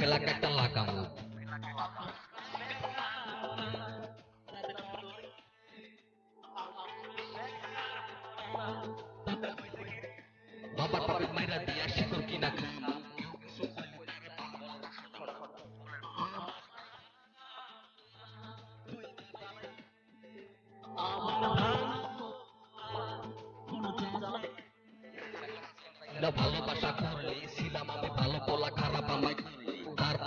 Kelakatlah kamu. Bapak Bapak Merah dia syukur kina Udah bawa pasakur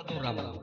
satu orang